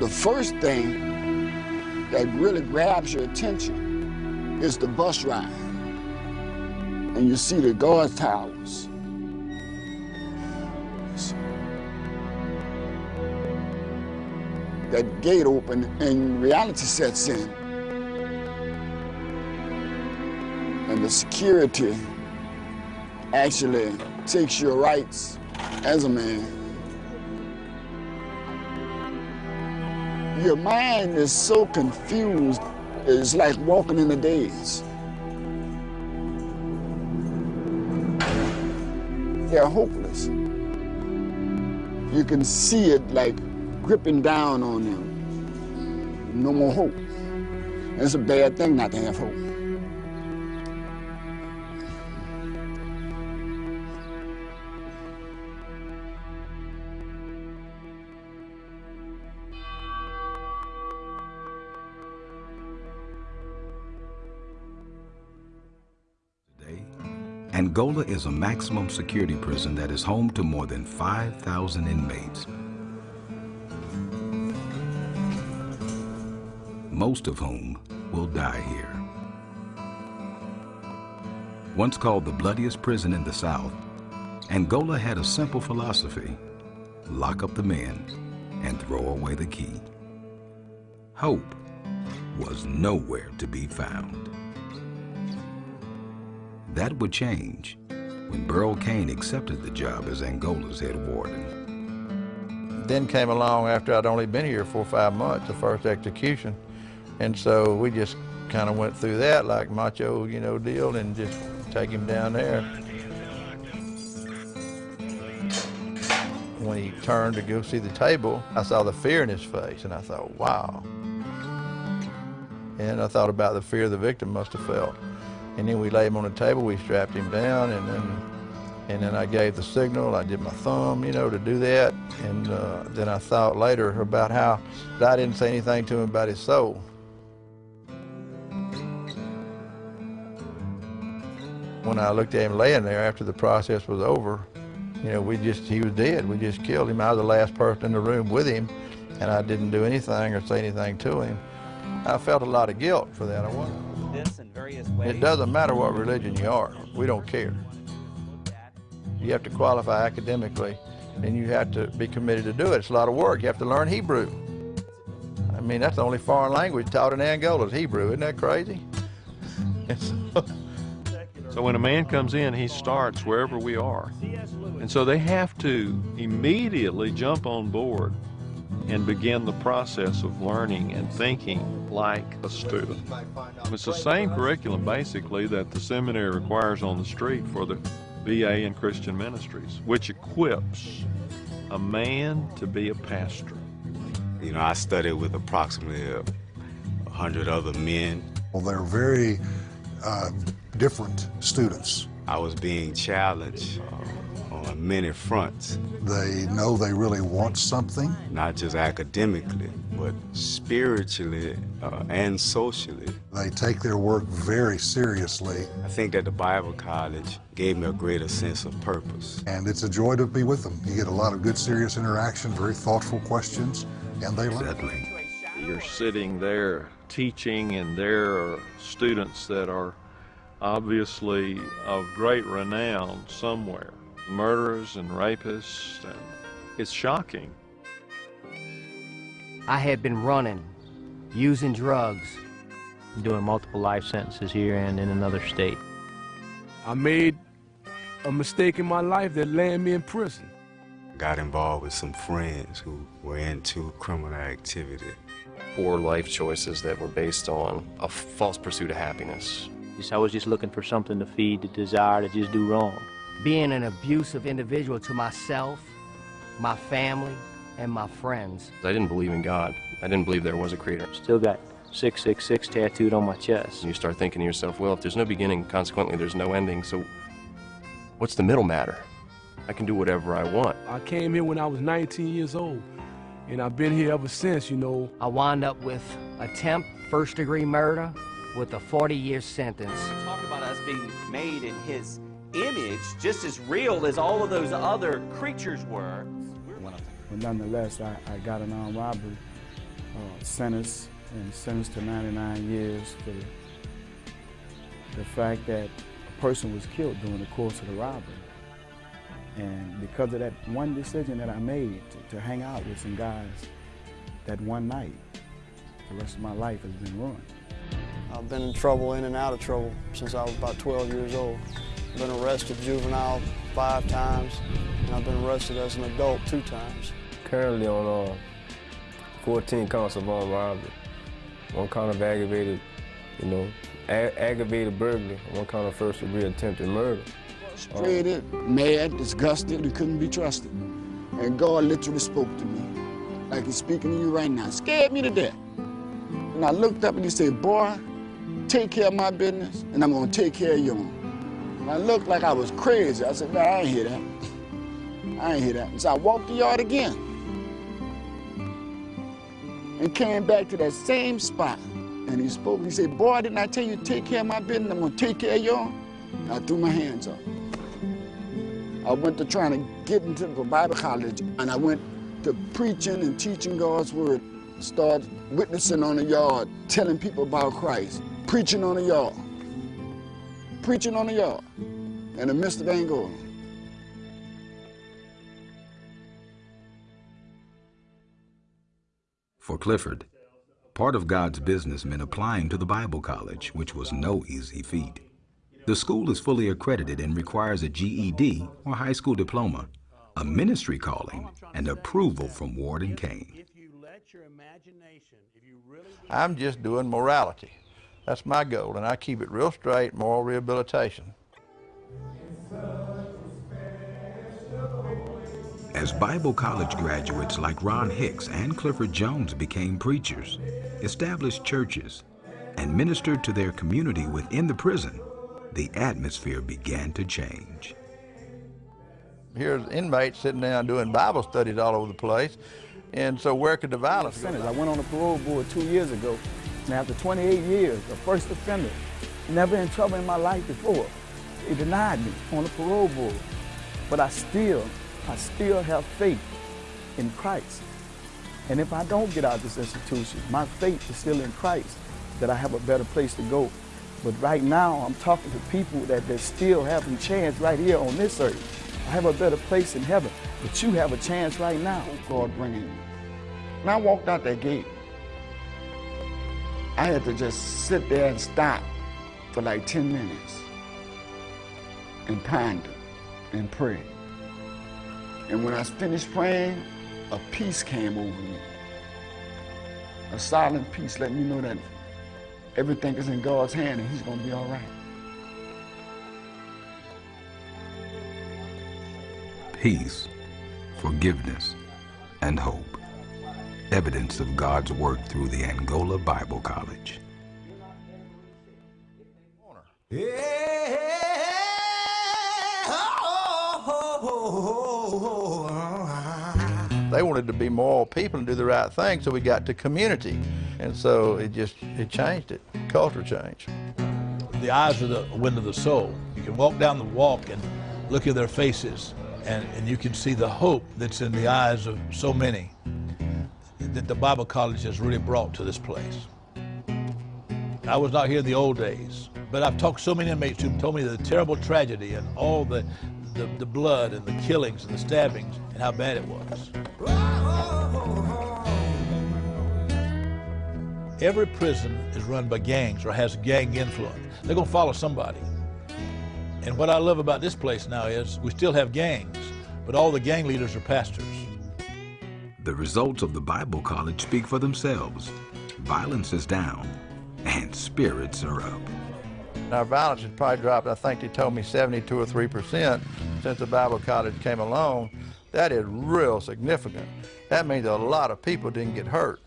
The first thing that really grabs your attention is the bus ride. And you see the guard towers. That gate open and reality sets in. And the security actually takes your rights as a man. Your mind is so confused, it's like walking in a daze. They're hopeless. You can see it like gripping down on them. No more hope. It's a bad thing not to have hope. Angola is a maximum security prison that is home to more than 5,000 inmates. Most of whom will die here. Once called the bloodiest prison in the South, Angola had a simple philosophy, lock up the men and throw away the key. Hope was nowhere to be found. That would change when Burl Cain accepted the job as Angola's head warden. Then came along after I'd only been here for five months, the first execution. And so we just kind of went through that like macho, you know, deal and just take him down there. When he turned to go see the table, I saw the fear in his face and I thought, wow. And I thought about the fear the victim must have felt. And then we laid him on the table, we strapped him down, and then and then I gave the signal. I did my thumb, you know, to do that. And uh, then I thought later about how I didn't say anything to him about his soul. When I looked at him laying there after the process was over, you know, we just, he was dead. We just killed him. I was the last person in the room with him, and I didn't do anything or say anything to him. I felt a lot of guilt for that. I was. It doesn't matter what religion you are. We don't care. You have to qualify academically, and you have to be committed to do it. It's a lot of work. You have to learn Hebrew. I mean, that's the only foreign language taught in Angola is Hebrew. Isn't that crazy? so when a man comes in, he starts wherever we are. And so they have to immediately jump on board and begin the process of learning and thinking like a student. It's the same curriculum basically that the seminary requires on the street for the BA in Christian Ministries, which equips a man to be a pastor. You know, I studied with approximately a hundred other men. Well, they're very uh, different students. I was being challenged uh, on many fronts. They know they really want something. Not just academically, but spiritually uh, and socially. They take their work very seriously. I think that the Bible College gave me a greater sense of purpose. And it's a joy to be with them. You get a lot of good, serious interaction, very thoughtful questions, and they learn. Exactly. You're sitting there teaching, and there are students that are obviously of great renown somewhere murderers and rapists, and it's shocking. I had been running, using drugs, doing multiple life sentences here and in another state. I made a mistake in my life that landed me in prison. Got involved with some friends who were into criminal activity. Poor life choices that were based on a false pursuit of happiness. I was just looking for something to feed the desire to just do wrong being an abusive individual to myself, my family, and my friends. I didn't believe in God. I didn't believe there was a creator. Still got 666 tattooed on my chest. You start thinking to yourself, well, if there's no beginning, consequently there's no ending, so what's the middle matter? I can do whatever I want. I came here when I was 19 years old, and I've been here ever since, you know. I wound up with attempt first degree murder with a 40 year sentence. Talk about us being made in his image just as real as all of those other creatures were. But nonetheless, I, I got an armed robbery uh, sentence and sentenced to 99 years for the, the fact that a person was killed during the course of the robbery. And because of that one decision that I made to, to hang out with some guys that one night, the rest of my life has been ruined. I've been in trouble, in and out of trouble, since I was about 12 years old. I've been arrested juvenile five times, and I've been arrested as an adult two times. Currently on uh, 14 counts of armed robbery, one count of aggravated, you know, aggravated burglary, one count of first degree attempted murder. Frustrated, um, mad, disgusted, and couldn't be trusted. And God literally spoke to me, like he's speaking to you right now. Scared me to death. And I looked up and he said, boy, take care of my business, and I'm gonna take care of yours. And I looked like I was crazy. I said, man, I ain't hear that. I ain't hear that. And so I walked the yard again and came back to that same spot. And he spoke, he said, boy, didn't I tell you to take care of my business? I'm gonna take care of yours. I threw my hands up. I went to trying to get into the Bible college, and I went to preaching and teaching God's word. Started witnessing on the yard, telling people about Christ, preaching on the yard, preaching on the yard in the midst of Angola. For Clifford, part of God's business meant applying to the Bible college, which was no easy feat. The school is fully accredited and requires a GED or high school diploma, a ministry calling, and approval from Warden Cain. I'm just doing morality. That's my goal, and I keep it real straight, moral rehabilitation. As Bible college graduates like Ron Hicks and Clifford Jones became preachers, established churches, and ministered to their community within the prison, the atmosphere began to change. Here's inmates sitting down doing Bible studies all over the place, and so where could the violence go? I went on the parole board two years ago, and after 28 years, a first offender, never in trouble in my life before, they denied me on the parole board. But I still I still have faith in Christ. And if I don't get out of this institution, my faith is still in Christ, that I have a better place to go. But right now, I'm talking to people that, that still have a chance right here on this earth. I have a better place in heaven, but you have a chance right now. God bringing me. When I walked out that gate, I had to just sit there and stop for like 10 minutes and ponder and pray. And when I finished praying, a peace came over me. A silent peace letting me know that everything is in God's hand and he's going to be all right. Peace, forgiveness, and hope. Evidence of God's work through the Angola Bible College. They wanted to be moral people and do the right thing, so we got to community. And so it just, it changed it. Culture changed. The eyes are the window of the soul. You can walk down the walk and look at their faces, and, and you can see the hope that's in the eyes of so many that the Bible College has really brought to this place. I was not here in the old days, but I've talked to so many inmates who told me the terrible tragedy and all the, the, the blood and the killings and the stabbings and how bad it was. Every prison is run by gangs or has gang influence. They're going to follow somebody. And what I love about this place now is we still have gangs, but all the gang leaders are pastors. The results of the Bible College speak for themselves. Violence is down and spirits are up. Our violence has probably dropped, I think they told me 72 or 3% since the Bible College came along. That is real significant. That means a lot of people didn't get hurt.